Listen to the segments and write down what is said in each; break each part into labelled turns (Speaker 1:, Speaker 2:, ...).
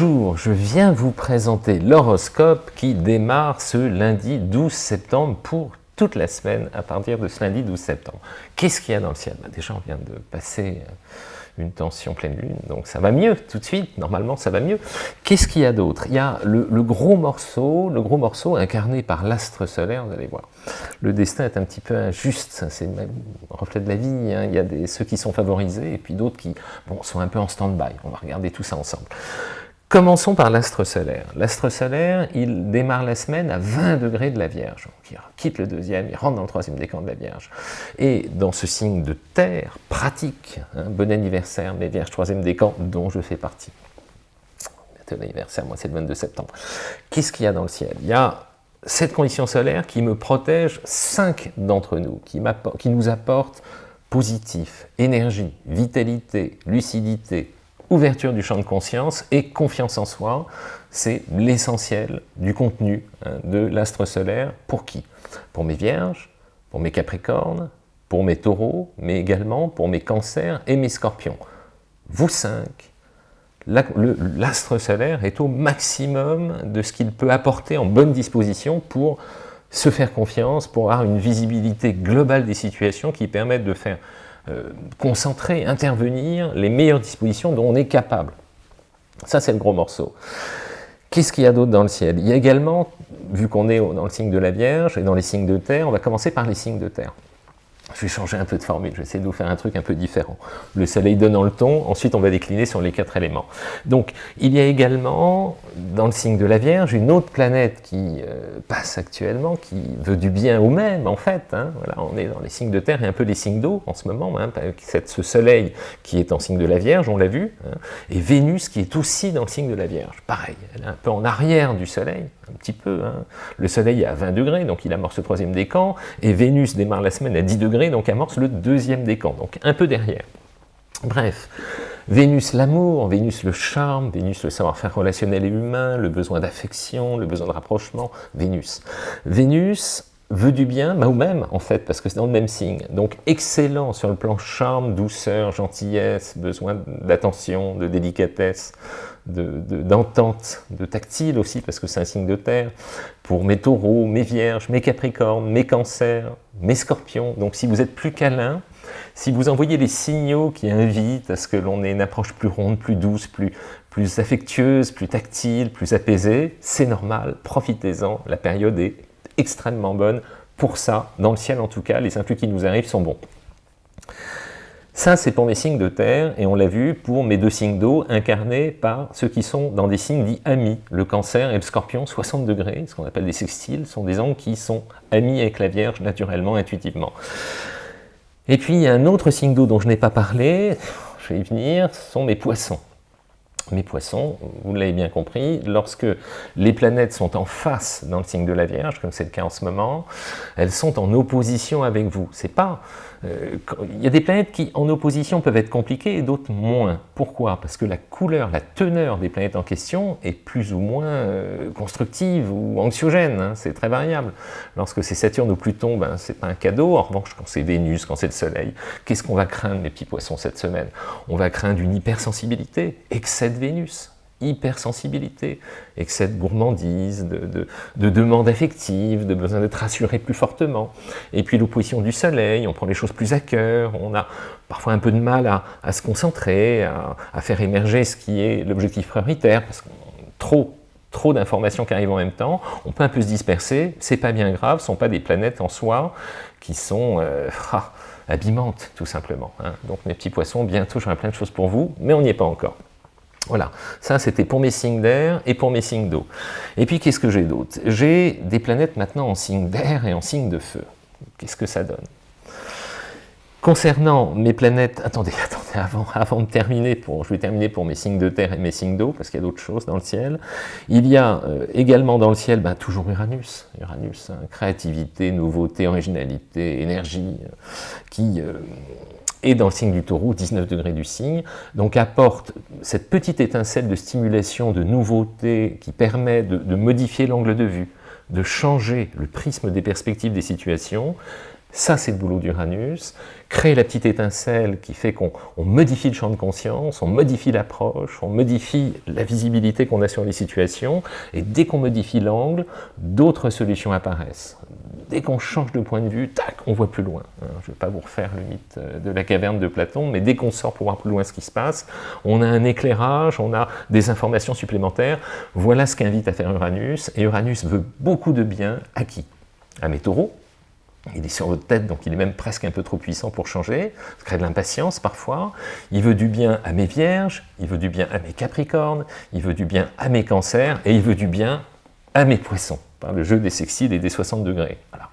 Speaker 1: Bonjour, je viens vous présenter l'horoscope qui démarre ce lundi 12 septembre pour toute la semaine à partir de ce lundi 12 septembre. Qu'est-ce qu'il y a dans le ciel? Bah, Déjà, on vient de passer euh, une tension pleine lune, donc ça va mieux tout de suite, normalement ça va mieux. Qu'est-ce qu'il y a d'autre? Il y a le, gros morceau, le gros morceau incarné par l'astre solaire, vous allez voir. Le destin est un petit peu injuste, c'est même reflet de la vie, hein. il y a des, ceux qui sont favorisés et puis d'autres qui bon, sont un peu en stand-by. On va regarder tout ça ensemble. Commençons par l'astre solaire. L'astre solaire, il démarre la semaine à 20 degrés de la Vierge. il quitte le deuxième, il rentre dans le troisième décan de la Vierge. Et dans ce signe de terre, pratique, hein, bon anniversaire, mes Vierges, troisième décan, dont je fais partie. Bientôt l'anniversaire, moi c'est le 22 septembre. Qu'est-ce qu'il y a dans le ciel? Il y a cette condition solaire qui me protège cinq d'entre nous, qui, qui nous apporte positif, énergie, vitalité, lucidité, ouverture du champ de conscience et confiance en soi, c'est l'essentiel du contenu hein, de l'astre solaire. Pour qui? Pour mes vierges, pour mes capricornes, pour mes taureaux, mais également pour mes cancers et mes scorpions. Vous cinq, l'astre solaire est au maximum de ce qu'il peut apporter en bonne disposition pour se faire confiance, pour avoir une visibilité globale des situations qui permettent de faire euh, concentrer, intervenir les meilleures dispositions dont on est capable. Ça, c'est le gros morceau. Qu'est-ce qu'il y a d'autre dans le ciel? Il y a également, vu qu'on est dans le signe de la Vierge et dans les signes de terre, on va commencer par les signes de terre. Je vais changer un peu de formule, je vais essayer de vous faire un truc un peu différent. Le soleil donnant le ton, ensuite on va décliner sur les quatre éléments. Donc il y a également, dans le signe de la Vierge, une autre planète qui euh, passe actuellement, qui veut du bien au même en fait. Hein. Voilà, on est dans les signes de terre et un peu les signes d'eau en ce moment. Hein. ce soleil qui est en signe de la Vierge, on l'a vu, hein, et Vénus qui est aussi dans le signe de la Vierge. Pareil, elle est un peu en arrière du soleil, un petit peu. Le soleil est à 20 degrés, donc il amorce le troisième décan, et Vénus démarre la semaine à 10 degrés, donc amorce le deuxième décan, donc un peu derrière. Bref, Vénus l'amour, Vénus le charme, Vénus le savoir-faire relationnel et humain, le besoin d'affection, le besoin de rapprochement, Vénus. Vénus veut du bien, bah, ou même en fait, parce que c'est dans le même signe. Donc excellent sur le plan charme, douceur, gentillesse, besoin d'attention, de délicatesse, d'entente, de, tactile aussi, parce que c'est un signe de terre, pour mes taureaux, mes vierges, mes capricornes, mes cancers, mes scorpions. Donc si vous êtes plus câlin, si vous envoyez les signaux qui invitent à ce que l'on ait une approche plus ronde, plus douce, plus, plus affectueuse, plus tactile, plus apaisée, c'est normal, profitez-en, la période est extrêmement bonne pour ça, dans le ciel en tout cas, les influx qui nous arrivent sont bons. Ça, c'est pour mes signes de terre, et on l'a vu pour mes deux signes d'eau, incarnés par ceux qui sont dans des signes dits amis. Le cancer et le scorpion, 60 degrés, ce qu'on appelle des sextiles, sont des angles qui sont amis avec la Vierge, naturellement, intuitivement. Et puis, il y a un autre signe d'eau dont je n'ai pas parlé, je vais y venir, ce sont mes poissons. Mes poissons, vous l'avez bien compris, lorsque les planètes sont en face dans le signe de la Vierge, comme c'est le cas en ce moment, elles sont en opposition avec vous. C'est pas euh, il y a des planètes qui, en opposition, peuvent être compliquées et d'autres moins. Pourquoi? Parce que la couleur, la teneur des planètes en question est plus ou moins euh, constructive ou anxiogène, hein. c'est très variable. Lorsque c'est Saturne ou Pluton, ben, c'est pas un cadeau. En revanche, quand c'est Vénus, quand c'est le Soleil, qu'est-ce qu'on va craindre, mes petits poissons, cette semaine? On va craindre une hypersensibilité, excès de Vénus hypersensibilité, excès de gourmandise, de, de, demande affective, de besoin d'être rassuré plus fortement. Et puis l'opposition du soleil, on prend les choses plus à cœur, on a parfois un peu de mal à, se concentrer, à, faire émerger ce qui est l'objectif prioritaire, parce qu'on trop trop d'informations qui arrivent en même temps, on peut un peu se disperser, c'est pas bien grave, ce sont pas des planètes en soi qui sont euh, ah, abîmantes, tout simplement. Hein. Donc mes petits poissons, bientôt j'aurai plein de choses pour vous, mais on n'y est pas encore. Voilà, ça c'était pour mes signes d'air et pour mes signes d'eau. Et puis qu'est-ce que j'ai d'autre? J'ai des planètes maintenant en signe d'air et en signe de feu. Qu'est-ce que ça donne? Concernant mes planètes, attendez, attendez, avant, de terminer, pour, je vais terminer pour mes signes de terre et mes signes d'eau, parce qu'il y a d'autres choses dans le ciel. Il y a euh, également dans le ciel, ben, toujours Uranus, Uranus, hein, créativité, nouveauté, originalité, énergie, euh, qui euh, et dans le signe du taureau, 19 degrés du signe, donc apporte cette petite étincelle de stimulation, de nouveauté qui permet de, modifier l'angle de vue, de changer le prisme des perspectives des situations, Ça, c'est le boulot d'Uranus. Créer la petite étincelle qui fait qu'on modifie le champ de conscience, on modifie l'approche, on modifie la visibilité qu'on a sur les situations, et dès qu'on modifie l'angle, d'autres solutions apparaissent. Dès qu'on change de point de vue, tac, on voit plus loin. Hein, je ne vais pas vous refaire le mythe euh, de la caverne de Platon, mais dès qu'on sort pour voir plus loin ce qui se passe, on a un éclairage, on a des informations supplémentaires. Voilà ce qu'invite à faire Uranus, et Uranus veut beaucoup de bien à qui? À mes taureaux, il est sur votre tête, donc il est même presque un peu trop puissant pour changer, ça crée de l'impatience parfois. Il veut du bien à mes vierges, il veut du bien à mes capricornes, il veut du bien à mes cancers, et il veut du bien à mes poissons, par le jeu des sextiles et des 60 degrés. Voilà.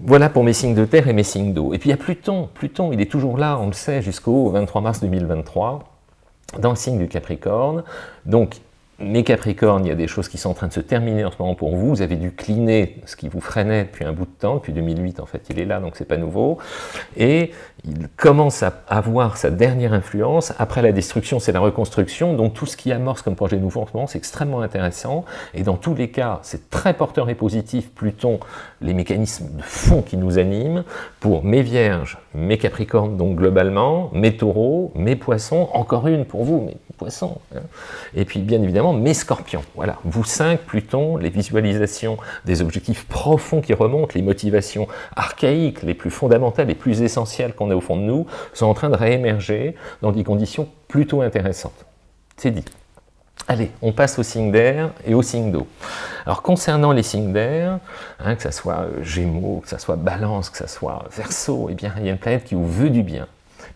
Speaker 1: Voilà pour mes signes de terre et mes signes d'eau. Et puis il y a Pluton. Pluton, il est toujours là, on le sait, jusqu'au 23 mars 2023, dans le signe du Capricorne. Donc mes Capricornes, il y a des choses qui sont en train de se terminer en ce moment pour vous. Vous avez dû cliner ce qui vous freinait depuis un bout de temps, depuis 2008 en fait, il est là, donc c'est pas nouveau. Et il commence à avoir sa dernière influence. Après la destruction, c'est la reconstruction. Donc tout ce qui amorce comme projet nouveau en ce moment, c'est extrêmement intéressant. Et dans tous les cas, c'est très porteur et positif, Pluton, les mécanismes de fond qui nous animent, pour mes Vierges, mes Capricornes, donc globalement, mes Taureaux, mes Poissons, encore une pour vous, mes Poissons. Hein. Et puis bien évidemment, mes Scorpions. Voilà, vous cinq, Pluton, les visualisations des objectifs profonds qui remontent, les motivations archaïques, les plus fondamentales, les plus essentielles qu'on a au fond de nous, sont en train de réémerger dans des conditions plutôt intéressantes. C'est dit. Allez, on passe aux signes d'air et aux signes d'eau. Alors concernant les signes d'air, hein, que ce soit euh, Gémeaux, que ce soit Balance, que ce soit Verseau, eh bien il y a une planète qui vous veut du bien,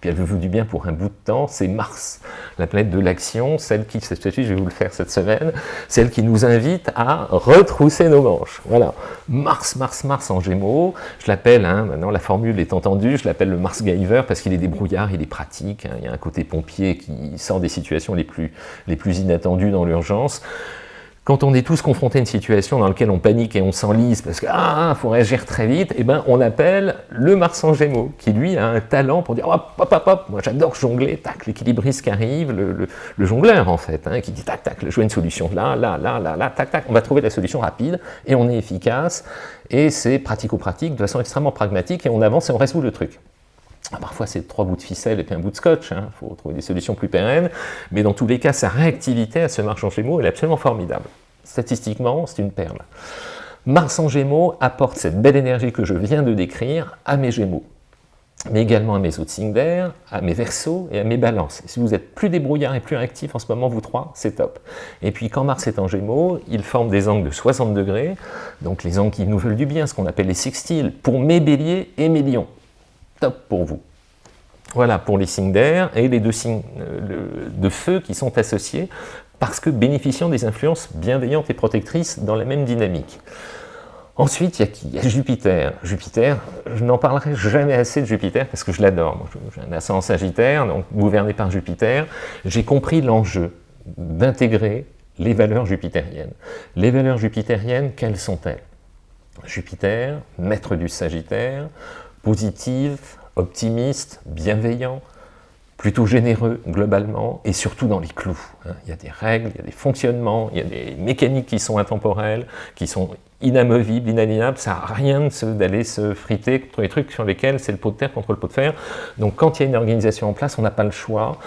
Speaker 1: puis elle veut du bien pour un bout de temps, c'est Mars, la planète de l'action, celle qui, cette je vais vous le faire cette semaine, celle qui nous invite à retrousser nos manches. Voilà, Mars, Mars, Mars en Gémeaux, je l'appelle, hein, maintenant la formule est entendue, je l'appelle le Mars Giver parce qu'il est débrouillard, il est pratique, hein. il y a un côté pompier qui sort des situations les plus inattendues dans l'urgence. Quand on est tous confrontés à une situation dans laquelle on panique et on s'enlise parce qu'il ah, faut réagir très vite, eh ben, on appelle le Mars en Gémeaux, qui lui a un talent pour dire hop, hop, hop, hop, moi j'adore jongler, tac, l'équilibriste qui arrive, le, jongleur en fait, hein, qui dit tac, tac, je vois une solution là, là, là, là, là, tac, tac, on va trouver la solution rapide et on est efficace et c'est pratico-pratique de façon extrêmement pragmatique et on avance et on résout le truc. Ah, parfois, c'est trois bouts de ficelle et puis un bout de scotch, il hein. faut trouver des solutions plus pérennes, mais dans tous les cas, sa réactivité à ce Mars en Gémeaux, est absolument formidable. Statistiquement, c'est une perle. Mars en Gémeaux apporte cette belle énergie que je viens de décrire à mes Gémeaux, mais également à mes autres signes d'air, à mes Verseaux et à mes Balances. si vous êtes plus débrouillard et plus réactif en ce moment, vous trois, c'est top. Et puis quand Mars est en Gémeaux, il forme des angles de 60 degrés, donc les angles qui nous veulent du bien, ce qu'on appelle les sextiles, pour mes Béliers et mes Lions top pour vous. Voilà pour les signes d'air et les deux signes euh, de feu qui sont associés parce que bénéficiant des influences bienveillantes et protectrices dans la même dynamique. Ensuite, il y a qui? Il y a Jupiter. Jupiter, je n'en parlerai jamais assez de Jupiter parce que je l'adore. J'ai un ascendant Sagittaire, donc gouverné par Jupiter. J'ai compris l'enjeu d'intégrer les valeurs jupitériennes. Les valeurs jupitériennes, quelles sont-elles? Jupiter, maître du Sagittaire, positive, optimiste, bienveillant, plutôt généreux globalement, et surtout dans les clous. Hein. Il y a des règles, il y a des fonctionnements, il y a des mécaniques qui sont intemporelles, qui sont inamovibles, inalienables, ça n'a rien d'aller se friter contre les trucs sur lesquels c'est le pot de terre contre le pot de fer. Donc quand il y a une organisation en place, on n'a pas le choix,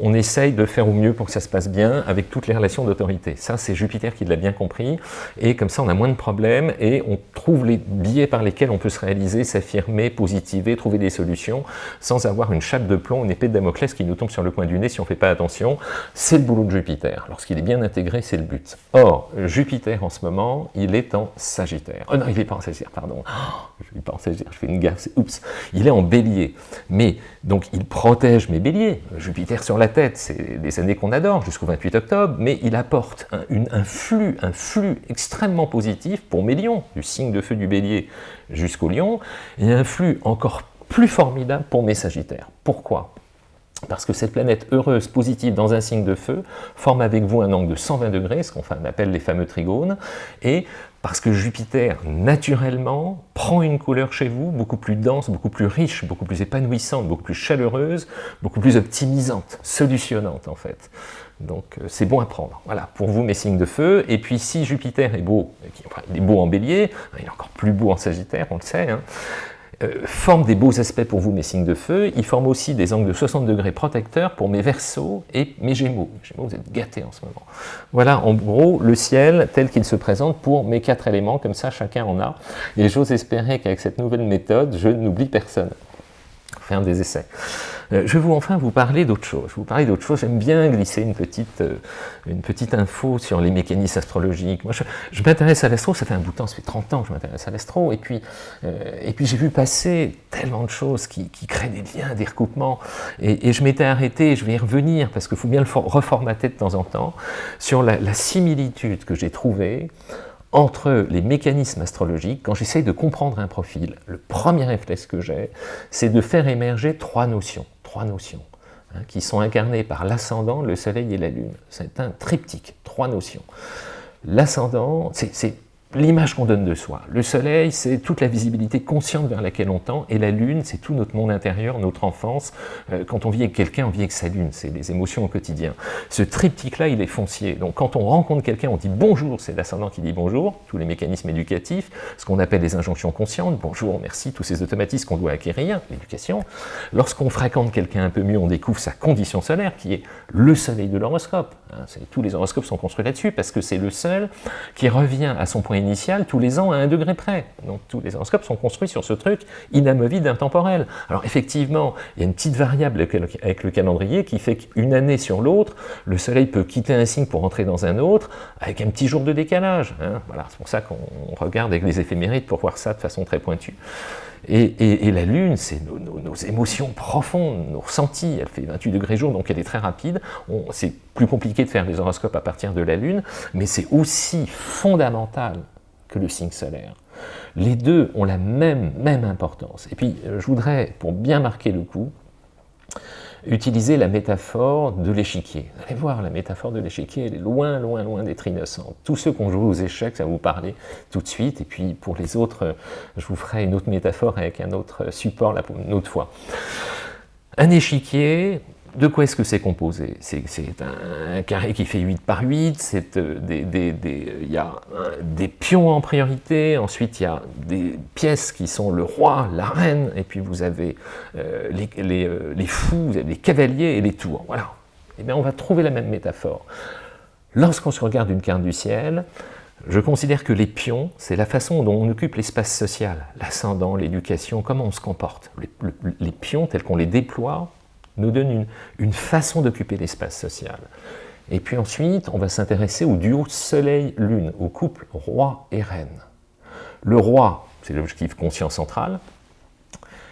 Speaker 1: on essaye de faire au mieux pour que ça se passe bien avec toutes les relations d'autorité. Ça, c'est Jupiter qui l'a bien compris, et comme ça, on a moins de problèmes, et on trouve les biais par lesquels on peut se réaliser, s'affirmer, positiver, trouver des solutions, sans avoir une chape de plomb, une épée de Damoclès qui nous tombe sur le coin du nez si on ne fait pas attention. C'est le boulot de Jupiter. Lorsqu'il est bien intégré, c'est le but. Or, Jupiter, en ce moment, il est en Sagittaire. Oh non, il n'est pas en Sagittaire, pardon. Oh, je ne pas en Sagittaire, je fais une gaffe, oups. Il est en Bélier. Mais, donc, il protège mes Béliers. Jupiter sur la tête, c'est des années qu'on adore, jusqu'au 28 octobre, mais il apporte un, flux, un flux extrêmement positif pour mes lions, du signe de feu du bélier jusqu'au lion, et un flux encore plus formidable pour mes sagittaires. Pourquoi? Parce que cette planète heureuse, positive, dans un signe de feu, forme avec vous un angle de 120 degrés, ce qu'on appelle les fameux trigones, et parce que Jupiter, naturellement, prend une couleur chez vous beaucoup plus dense, beaucoup plus riche, beaucoup plus épanouissante, beaucoup plus chaleureuse, beaucoup plus optimisante, solutionnante en fait. Donc euh, c'est bon à prendre. Voilà, pour vous mes signes de feu. Et puis si Jupiter est beau, il est beau en bélier, il est encore plus beau en sagittaire, on le sait, hein, euh, forme des beaux aspects pour vous, mes signes de feu. Il forme aussi des angles de 60 degrés protecteurs pour mes versos et mes gémeaux. Gémeaux, vous êtes gâtés en ce moment. Voilà, en gros, le ciel tel qu'il se présente pour mes quatre éléments. Comme ça, chacun en a. Et j'ose espérer qu'avec cette nouvelle méthode, je n'oublie personne. Faire des essais. Euh, je vais vous enfin vous parler d'autre chose. Je vous parler d'autre chose. J'aime bien glisser une petite, euh, une petite info sur les mécanismes astrologiques. Moi, je, m'intéresse à l'astro, ça fait un bout de temps, ça fait 30 ans que je m'intéresse à l'astro, et puis, euh, et puis j'ai vu passer tellement de choses qui, créent des liens, des recoupements, et, je m'étais arrêté, je vais y revenir, parce qu'il faut bien le reformater de temps en temps, sur la similitude que j'ai trouvée entre les mécanismes astrologiques, quand j'essaye de comprendre un profil, le premier réflexe que j'ai, c'est de faire émerger trois notions trois notions, hein, qui sont incarnées par l'ascendant, le soleil et la lune. C'est un triptyque, trois notions. L'ascendant, c'est l'image qu'on donne de soi. Le soleil, c'est toute la visibilité consciente vers laquelle on tend, et la lune, c'est tout notre monde intérieur, notre enfance. Euh, quand on vit avec quelqu'un, on vit avec sa lune, c'est les émotions au quotidien. Ce triptyque-là, il est foncier. Donc quand on rencontre quelqu'un, on dit bonjour, c'est l'ascendant qui dit bonjour, tous les mécanismes éducatifs, ce qu'on appelle les injonctions conscientes, bonjour, merci, tous ces automatismes qu'on doit acquérir, l'éducation. Lorsqu'on fréquente quelqu'un un peu mieux, on découvre sa condition solaire, qui est le soleil de l'horoscope. Hein, tous les horoscopes sont construits là-dessus, parce que c'est le seul qui revient à son point initial tous les ans à un degré près. Donc tous les horoscopes sont construits sur ce truc inamovible, intemporel. Alors effectivement, il y a une petite variable avec le calendrier qui fait qu'une année sur l'autre, le soleil peut quitter un signe pour entrer dans un autre, avec un petit jour de décalage. Hein. Voilà, c'est pour ça qu'on regarde avec les éphémérides pour voir ça de façon très pointue. Et, la Lune, c'est nos, émotions profondes, nos ressentis. Elle fait 28 degrés jour, donc elle est très rapide. C'est plus compliqué de faire les horoscopes à partir de la Lune, mais c'est aussi fondamental que le signe solaire. Les deux ont la même, même importance. Et puis, euh, je voudrais, pour bien marquer le coup, utiliser la métaphore de l'échiquier. Allez voir, la métaphore de l'échiquier, elle est loin, loin, loin d'être innocente. Tous ceux qui ont joué aux échecs, ça va vous parler tout de suite, et puis pour les autres, je vous ferai une autre métaphore avec un autre support une autre fois. Un échiquier, de quoi est-ce que c'est composé? C'est un, carré qui fait 8 par 8, euh, il y a des pions en priorité, ensuite il y a des pièces qui sont le roi, la reine, et puis vous avez euh, euh, les, fous, les cavaliers et les tours. Voilà. Eh bien, on va trouver la même métaphore. Lorsqu'on se regarde une carte du ciel, je considère que les pions, c'est la façon dont on occupe l'espace social, l'ascendant, l'éducation, comment on se comporte. les pions, tels qu'on les déploie, nous donne une, façon d'occuper l'espace social. Et puis ensuite, on va s'intéresser au duo Soleil-Lune, au couple roi et reine. Le roi, c'est l'objectif conscient central,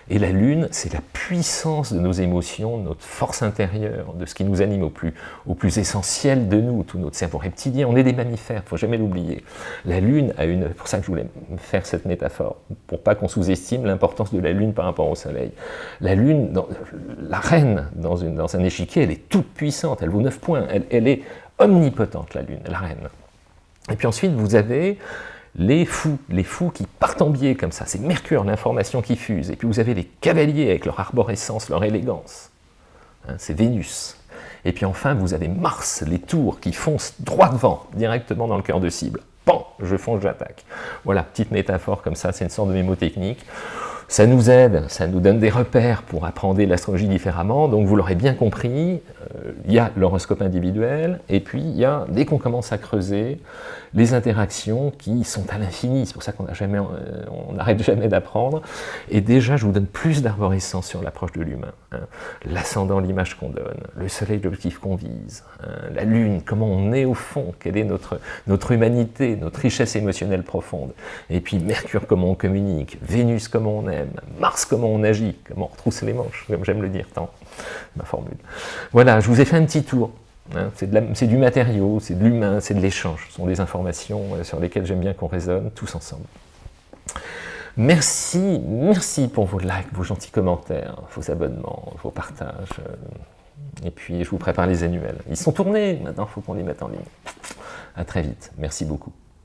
Speaker 1: et la lune, c'est la puissance de nos émotions, notre force intérieure, de ce qui nous anime au plus, essentiel de nous, tout notre cerveau reptilien. On est des mammifères, il ne faut jamais l'oublier. La lune a une... pour ça que je voulais faire cette métaphore, pour pas qu'on sous-estime l'importance de la lune par rapport au soleil. La lune, la reine, dans, un échiquier, elle est toute puissante, elle vaut 9 points, elle est omnipotente, la lune, la reine. Et puis ensuite, vous avez les fous, les fous qui partent en biais comme ça, c'est Mercure, l'information qui fuse, et puis vous avez les cavaliers avec leur arborescence, leur élégance, hein, c'est Vénus. Et puis enfin, vous avez Mars, les tours qui foncent droit devant, directement dans le cœur de cible. Pan, je fonce, j'attaque. Voilà, petite métaphore comme ça, c'est une sorte de mémotechnique. Ça nous aide, ça nous donne des repères pour apprendre l'astrologie différemment, donc vous l'aurez bien compris, il y a l'horoscope individuel, et puis il y a, dès qu'on commence à creuser, les interactions qui sont à l'infini, c'est pour ça qu'on euh, n'arrête jamais d'apprendre, et déjà je vous donne plus d'arborescence sur l'approche de l'humain, hein. l'ascendant, l'image qu'on donne, le soleil, l'objectif qu'on vise, hein. la lune, comment on est au fond, quelle est notre, notre humanité, notre richesse émotionnelle profonde, et puis Mercure, comment on communique, Vénus, comment on aime, Mars, comment on agit, comment on retrousse les manches, comme j'aime le dire tant, ma formule. Voilà, je vous ai fait un petit tour Hein, c'est du matériau, c'est de l'humain, c'est de l'échange. Ce sont des informations euh, sur lesquelles j'aime bien qu'on raisonne tous ensemble. Merci, merci pour vos likes, vos gentils commentaires, vos abonnements, vos partages. Euh, et puis, je vous prépare les annuels. Ils sont tournés, maintenant il faut qu'on les mette en ligne. À très vite. Merci beaucoup.